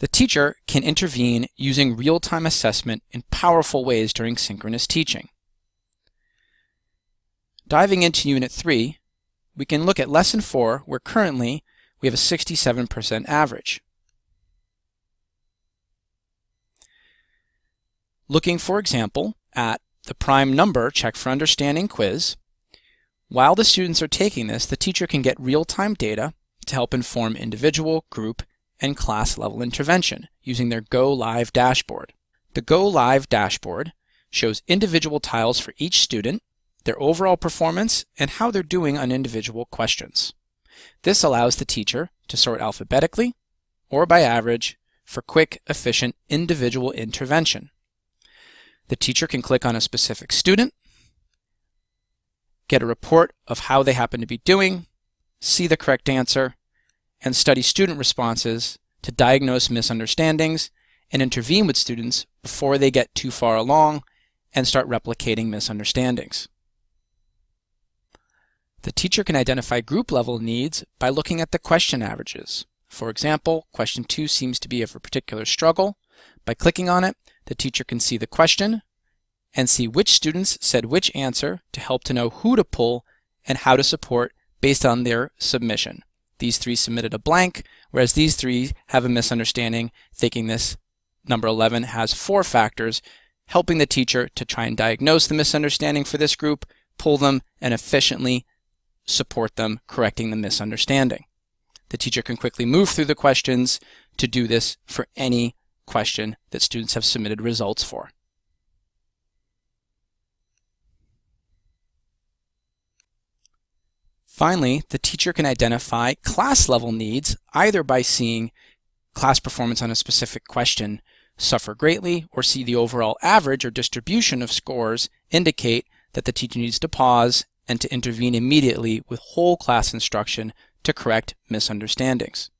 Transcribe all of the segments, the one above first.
The teacher can intervene using real-time assessment in powerful ways during synchronous teaching. Diving into Unit 3, we can look at Lesson 4 where currently we have a 67% average. Looking, for example, at the prime number check for understanding quiz, while the students are taking this, the teacher can get real-time data to help inform individual, group, and class level intervention using their Go Live dashboard. The Go Live dashboard shows individual tiles for each student, their overall performance, and how they're doing on individual questions. This allows the teacher to sort alphabetically or by average for quick, efficient individual intervention. The teacher can click on a specific student, get a report of how they happen to be doing, see the correct answer, and study student responses to diagnose misunderstandings and intervene with students before they get too far along and start replicating misunderstandings. The teacher can identify group level needs by looking at the question averages. For example, question 2 seems to be of a particular struggle. By clicking on it, the teacher can see the question and see which students said which answer to help to know who to pull and how to support based on their submission. These three submitted a blank, whereas these three have a misunderstanding, thinking this number 11 has four factors, helping the teacher to try and diagnose the misunderstanding for this group, pull them, and efficiently support them correcting the misunderstanding. The teacher can quickly move through the questions to do this for any question that students have submitted results for. Finally, the teacher can identify class level needs either by seeing class performance on a specific question suffer greatly or see the overall average or distribution of scores indicate that the teacher needs to pause and to intervene immediately with whole class instruction to correct misunderstandings.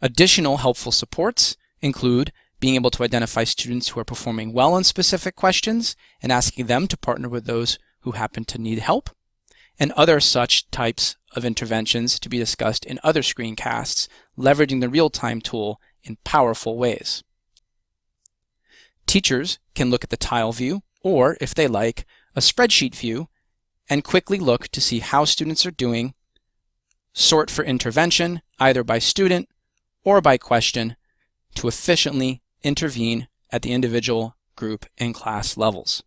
Additional helpful supports include being able to identify students who are performing well on specific questions and asking them to partner with those who happen to need help, and other such types of interventions to be discussed in other screencasts, leveraging the real-time tool in powerful ways. Teachers can look at the tile view, or, if they like, a spreadsheet view, and quickly look to see how students are doing, sort for intervention, either by student or by question, to efficiently intervene at the individual, group, and class levels.